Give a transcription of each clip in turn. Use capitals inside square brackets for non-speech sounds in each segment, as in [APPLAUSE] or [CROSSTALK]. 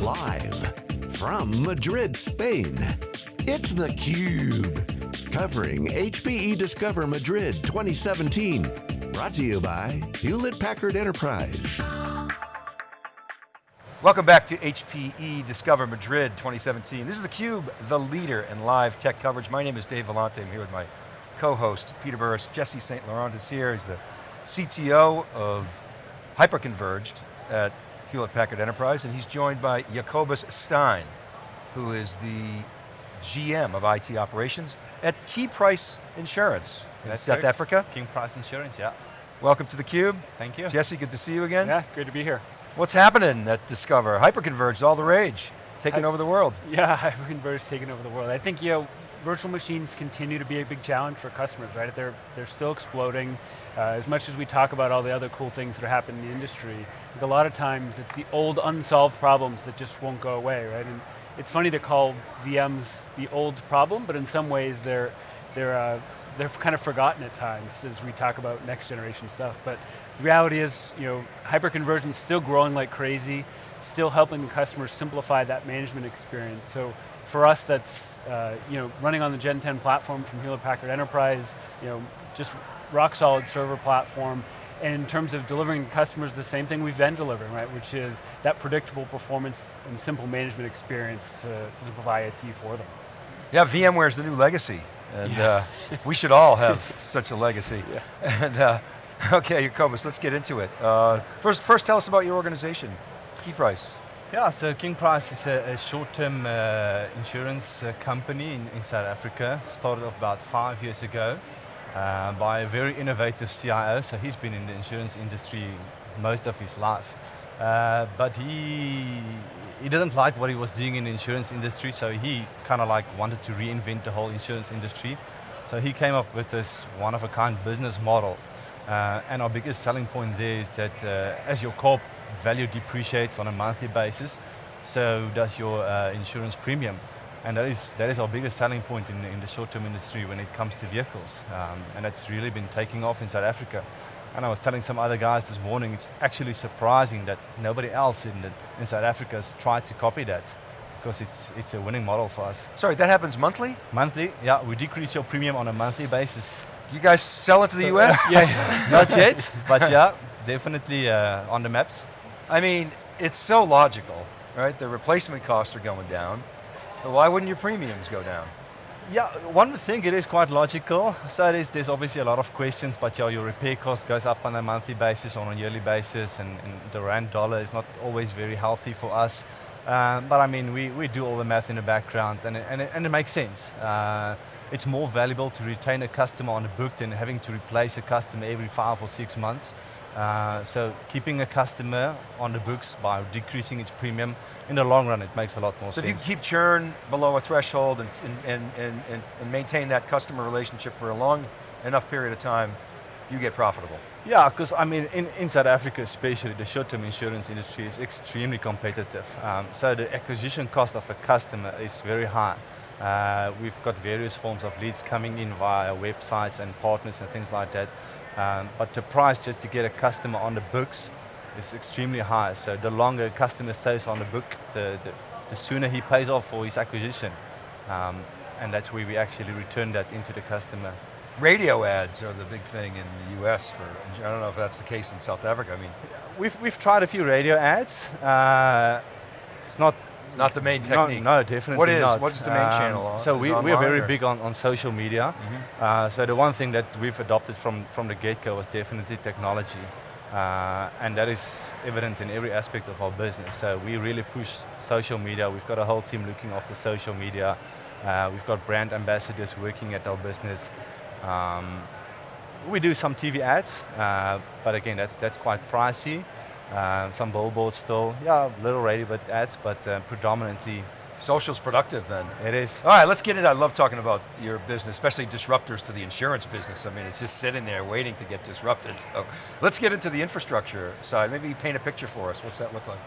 Live from Madrid, Spain, it's theCUBE. Covering HPE Discover Madrid 2017. Brought to you by Hewlett Packard Enterprise. Welcome back to HPE Discover Madrid 2017. This is theCUBE, the leader in live tech coverage. My name is Dave Vellante, I'm here with my co-host, Peter Burris. Jesse St. Laurent is here, he's the CTO of Hyperconverged at Hewlett Packard Enterprise, and he's joined by Jacobus Stein, who is the GM of IT operations at King Price Insurance in That's South. Africa. King Price Insurance, yeah. Welcome to theCUBE. Thank you. Jesse, good to see you again. Yeah, great to be here. What's happening at Discover? Hyperconverged, all the rage, taking I- over the world. Yeah, [LAUGHS] Hyperconverged taking over the world. I think you know, virtual machines continue to be a big challenge for customers, right? They're they're still exploding. Uh, as much as we talk about all the other cool things that are happening in the industry, a lot of times it's the old unsolved problems that just won't go away, right? And it's funny to call VMs the old problem, but in some ways they're they're uh, they're kind of forgotten at times as we talk about next generation stuff. But the reality is, you know, hyperconvergence is still growing like crazy, still helping the customers simplify that management experience. So for us, that's uh, you know running on the Gen 10 platform from Hewlett Packard Enterprise, you know, just rock solid server platform. And in terms of delivering to customers the same thing we've been delivering, right? Which is that predictable performance and simple management experience to, to simplify IT for them. Yeah, VMware is the new legacy, and Yeah. uh, we should all have [LAUGHS] such a legacy. Yeah. And uh, [LAUGHS] okay, Jacobus, let's get into it. Uh, first, first, tell us about your organization, King Price. Yeah, so King Price is a, a short-term uh, insurance uh, company in, in South Africa. Started off about five years ago uh, by a very innovative CIO. So he's been in the insurance industry most of his life. Uh, but he, he didn't like what he was doing in the insurance industry, so he kind of like wanted to reinvent the whole insurance industry. So he came up with this one-of-a-kind business model. Uh, and our biggest selling point there is that uh, as your car value depreciates on a monthly basis, so does your uh, insurance premium. And that is, that is our biggest selling point in, in the short-term industry when it comes to vehicles. Um, and that's really been taking off in South Africa. And I was telling some other guys this morning, it's actually surprising that nobody else in, the, in South Africa has tried to copy that because it's, it's a winning model for us. Sorry, that happens monthly? Monthly, yeah, we decrease your premium on a monthly basis. You guys sell it to the [LAUGHS] US? Yeah, [LAUGHS] Not yet, but yeah, [LAUGHS] definitely uh, on the maps. I mean, it's so logical, right? The replacement costs are going down, but why wouldn't your premiums go down? Yeah, one would think it is quite logical. So it is, there's obviously a lot of questions, but yeah, your repair cost goes up on a monthly basis, on a yearly basis, and, and the rand dollar is not always very healthy for us. Um, but I mean, we, we do all the math in the background, and it, and it, and it makes sense. Uh, it's more valuable to retain a customer on the book than having to replace a customer every five or six months. Uh, so keeping a customer on the books by decreasing its premium, in the long run, it makes a lot more sense. So if you keep churn below a threshold and, and, and, and, and maintain that customer relationship for a long enough period of time, you get profitable. Yeah, because I mean, in, in South Africa especially, the short-term insurance industry is extremely competitive. Um, so the acquisition cost of a customer is very high. Uh, we've got various forms of leads coming in via websites and partners and things like that. Um, but the price just to get a customer on the books is extremely high. So the longer a customer stays on the book, the, the, the sooner he pays off for his acquisition. Um, and that's where we actually return that into the customer. Radio ads are the big thing in the US for, I don't know if that's the case in South Africa. I mean, We've, we've tried a few radio ads. Uh, it's not it's not the main technique. No, definitely What is? not. What is the main channel? So we, we're very or- big on, on social media. Mhm. Uh, so the one thing that we've adopted from, from the get-go was definitely technology. Uh, and that is evident in every aspect of our business. So we really push social media. We've got a whole team looking after social media. Uh, we've got brand ambassadors working at our business. Um, we do some TV ads, uh, but again, that's, that's quite pricey. Uh, some billboards still, yeah, little radio but ads, but uh, predominantly Social's productive then. it is. All right, let's get into I love talking about your business, especially disruptors to the insurance business. I mean, it's just sitting there waiting to get disrupted. So let's get into the infrastructure side. Maybe paint a picture for us. What's that look like?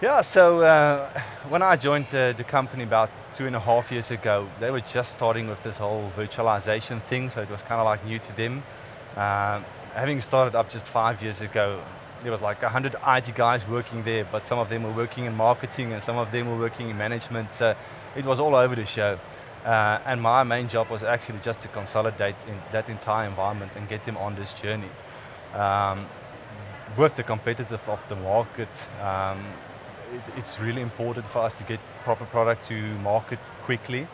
Yeah, so uh, when I joined uh, the company about two and a half years ago, they were just starting with this whole virtualization thing, so it was kind of like new to them. Um, having started up just five years ago, there was like 100 IT guys working there, but some of them were working in marketing and some of them were working in management. So it was all over the show. Uh, and my main job was actually just to consolidate that entire environment and get them on this journey. Um, with the competitive of the market, um, it, it's really important for us to get proper product to market quickly.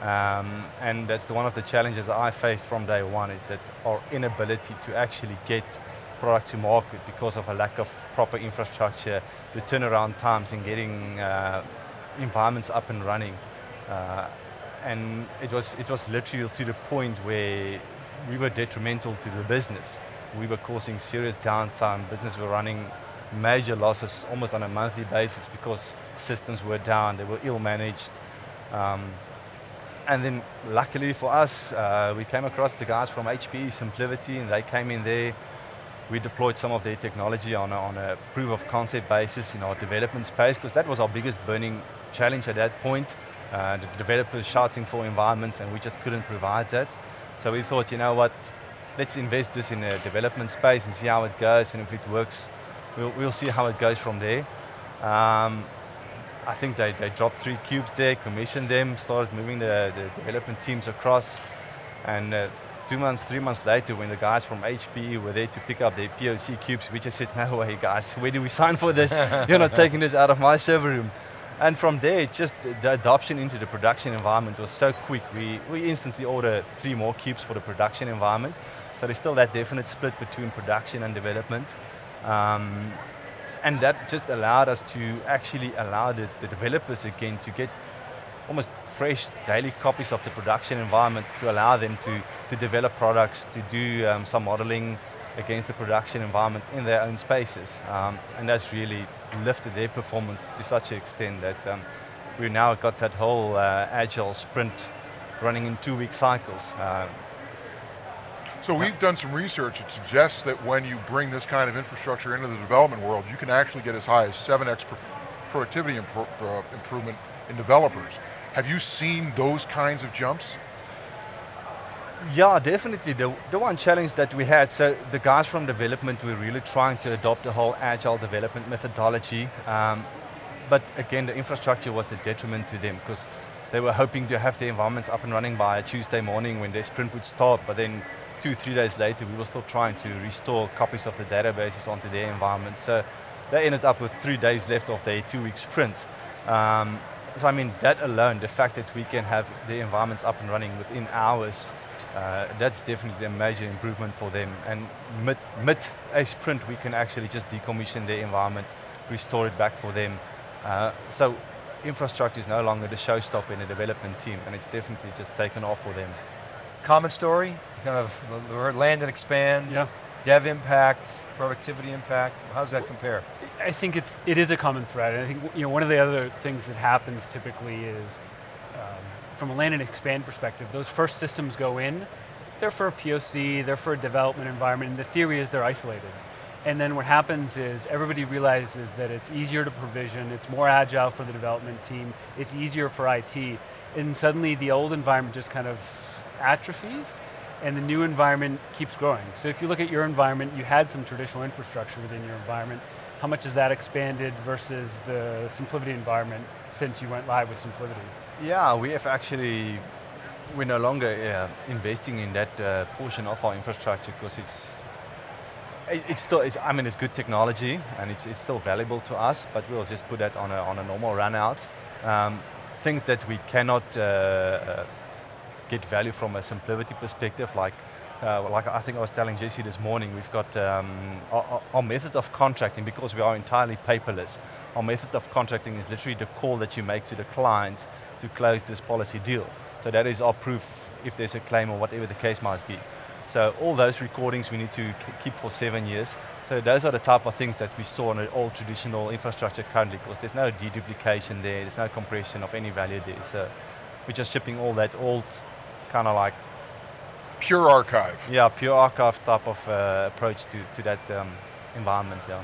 Um, and that's the, one of the challenges I faced from day one is that our inability to actually get product to market because of a lack of proper infrastructure, the turnaround times in getting uh, environments up and running. Uh, and it was, it was literally to the point where we were detrimental to the business. We were causing serious downtime, business were running major losses almost on a monthly basis because systems were down, they were ill managed. Um, and then luckily for us, uh, we came across the guys from HPE SimpliVity and they came in there. We deployed some of their technology on a, on a proof of concept basis in our development space because that was our biggest burning challenge at that point. Uh, the developers shouting for environments and we just couldn't provide that. So we thought, you know what, let's invest this in a development space and see how it goes and if it works, we'll, we'll see how it goes from there. Um, I think they, they dropped three cubes there, commissioned them, started moving the, the development teams across, and uh, two months, three months later, when the guys from HPE were there to pick up their POC cubes, we just said, no way guys, where do we sign for this? [LAUGHS] You're not taking this out of my server room. And from there, just the adoption into the production environment was so quick. We, we instantly ordered three more cubes for the production environment. So there's still that definite split between production and development. Um, and that just allowed us to actually allow the, the, developers again to get almost fresh daily copies of the production environment to allow them to, to develop products, to do um, some modeling against the production environment in their own spaces. Um, and that's really lifted their performance to such an extent that um, we've now got that whole uh, agile sprint running in two week cycles. Uh, so we've done some research that suggests that when you bring this kind of infrastructure into the development world, you can actually get as high as 7x productivity impro uh, improvement in developers. Have you seen those kinds of jumps? Yeah, definitely. The, the one challenge that we had, so the guys from development were really trying to adopt the whole agile development methodology, um, but again, the infrastructure was a detriment to them because they were hoping to have their environments up and running by Tuesday morning when their sprint would start, but then two, three days later, we were still trying to restore copies of the databases onto their environment. So they ended up with three days left of their two-week sprint. Um, so I mean, that alone, the fact that we can have the environments up and running within hours, uh, that's definitely a major improvement for them. And mid, mid a sprint, we can actually just decommission their environment, restore it back for them. Uh, so infrastructure is no longer the showstopper in the development team, and it's definitely just taken off for them. Common story, kind of land and expand, yeah. dev impact, productivity impact, how does that compare? I think it's, it is a common thread. I think you know, one of the other things that happens typically is, from a land and expand perspective, those first systems go in, they're for a POC, they're for a development environment, and the theory is they're isolated. And then what happens is everybody realizes that it's easier to provision, it's more agile for the development team, it's easier for IT, and suddenly the old environment just kind of atrophies and the new environment keeps growing. So if you look at your environment, you had some traditional infrastructure within your environment. How much has that expanded versus the SimpliVity environment since you went live with SimpliVity? Yeah, we have actually, we're no longer uh, investing in that uh, portion of our infrastructure because it's, it's still, it's, I mean, it's good technology and it's, it's still valuable to us, but we'll just put that on a, on a normal run out. Um, things that we cannot uh, uh get value from a SimpliVity perspective, like uh, like I think I was telling Jesse this morning, we've got um, our, our, method of contracting, because we are entirely paperless, our method of contracting is literally the call that you make to the client to close this policy deal. So that is our proof if there's a claim or whatever the case might be. So all those recordings we need to keep for seven years. So those are the type of things that we store on an old traditional infrastructure currently, because there's no deduplication there, there's no compression of any value there. So we're just shipping all that old kind of like pure archive. Yeah, pure archive type of uh, approach to, to that um, environment. Yeah.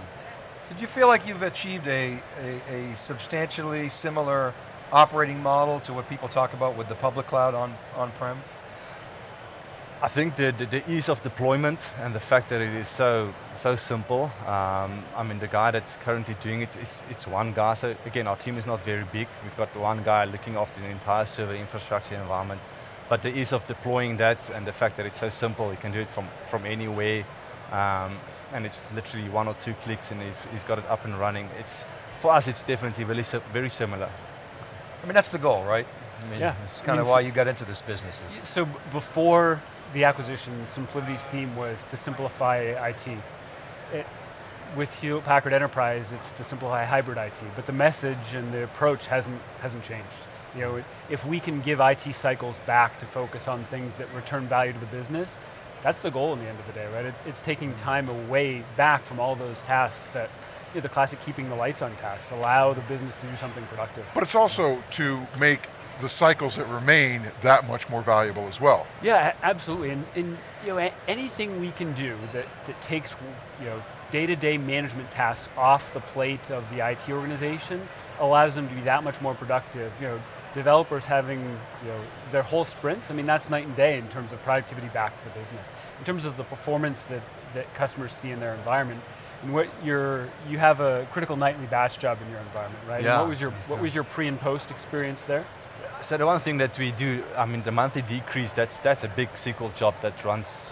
Did you feel like you've achieved a, a, a, substantially similar operating model to what people talk about with the public cloud on, on-prem? I think the, the, the, ease of deployment and the fact that it is so so simple. Um, I mean, the guy that's currently doing it, it's, it's one guy. So again, our team is not very big. We've got one guy looking after the entire server infrastructure environment. But the ease of deploying that and the fact that it's so simple, you can do it from, from anywhere. Um, and it's literally one or two clicks and he's got it up and running. It's, for us, it's definitely very, very similar. I mean, that's the goal, right? I mean, yeah. It's kind I mean, of why you got into this business. So before the acquisition, SimpliVity's theme was to simplify IT. It, with Hewlett Packard Enterprise, it's to simplify hybrid IT, but the message and the approach hasn't, hasn't changed. You know, if we can give IT cycles back to focus on things that return value to the business, that's the goal in the end of the day, right? It, it's taking mm-hmm. time away back from all those tasks that, the classic keeping the lights on tasks, allow the business to do something productive. But it's also to make the cycles that remain that much more valuable as well. Yeah, absolutely, and, and you know, anything we can do that, that takes you know, day-to-day -day management tasks off the plate of the IT organization allows them to be that much more productive. You know, developers having you know, their whole sprints, I mean, that's night and day in terms of productivity back to the business. In terms of the performance that, that customers see in their environment, and what your, you have a critical nightly batch job in your environment, right? Yeah. And what was your, what was your pre and post experience there? So the one thing that we do, I mean the monthly decrease, that's, that's a big SQL job that runs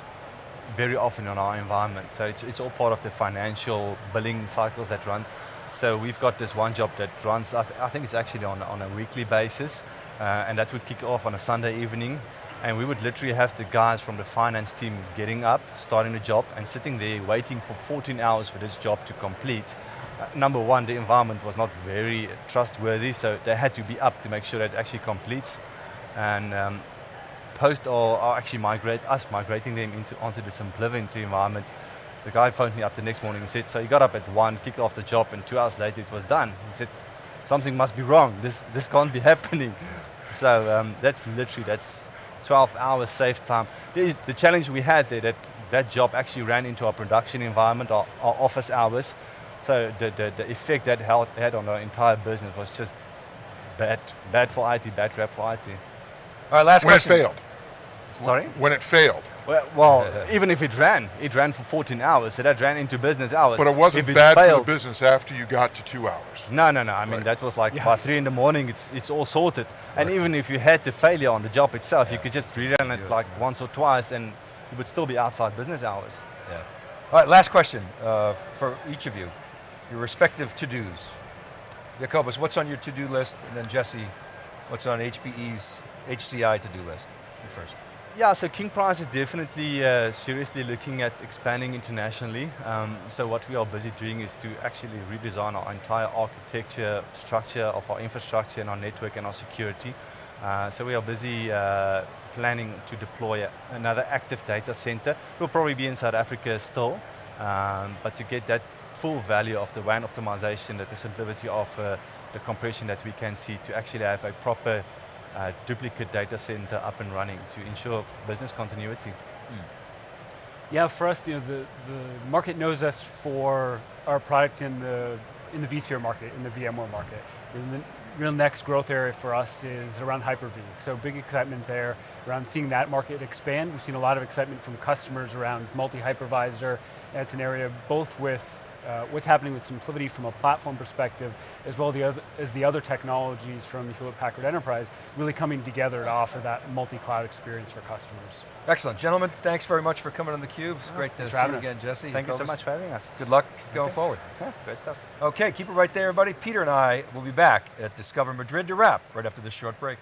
very often in our environment. So it's, it's all part of the financial billing cycles that run. So we've got this one job that runs, I, th I think it's actually on, on a weekly basis, uh, and that would kick off on a Sunday evening, and we would literally have the guys from the finance team getting up, starting the job, and sitting there waiting for 14 hours for this job to complete. Uh, number one, the environment was not very trustworthy, so they had to be up to make sure that it actually completes. And um, post or, or, actually migrate, us migrating them into onto the SimpliVity environment, the guy phoned me up the next morning and said, so he got up at one, kicked off the job, and two hours later it was done. He said, something must be wrong, this, this can't be [LAUGHS] happening. So um, that's literally, that's 12 hours safe time. The, the challenge we had there, that that job actually ran into our production environment, our, our office hours, so the, the, the effect that had on our entire business was just bad, bad for IT, bad rap for IT. All right, last when question. When it failed. Sorry? When it failed. Well, well even if it ran, it ran for 14 hours, so that ran into business hours. But it wasn't if bad failed, for the business after you got to two hours. No, no, no, I mean that was like yeah. by three in the morning, it's, it's all sorted. Right. And even if you had the failure on the job itself, yeah. you could just rerun it yeah. like once or twice and it would still be outside business hours. Yeah. All right, last question uh, for each of you your respective to-dos. Jacobus, what's on your to-do list? And then Jesse, what's on HPE's HCI to-do list? You first. Yeah, so King Price is definitely uh, seriously looking at expanding internationally. Um, so what we are busy doing is to actually redesign our entire architecture, structure of our infrastructure and our network and our security. Uh, so we are busy uh, planning to deploy another active data center. We'll probably be in South Africa still, um, but to get that full value of the WAN optimization that the SimpliVity of uh, the compression that we can see to actually have a proper uh, duplicate data center up and running to ensure business continuity. Mm. Yeah, for us, you know, the, the market knows us for our product in the in the vSphere market, in the VMware market. And the real next growth area for us is around Hyper-V. So big excitement there around seeing that market expand. We've seen a lot of excitement from customers around multi-hypervisor. It's an area both with uh, what's happening with SimpliVity from a platform perspective, as well the other, as the other technologies from Hewlett Packard Enterprise really coming together to offer that multi-cloud experience for customers. Excellent, gentlemen, thanks very much for coming on theCUBE. It's oh, great to see you again, Jesse. Thank you so much for having us. Good luck going okay. forward. Yeah, great stuff. Okay, keep it right there, everybody. Peter and I will be back at Discover Madrid to wrap right after this short break.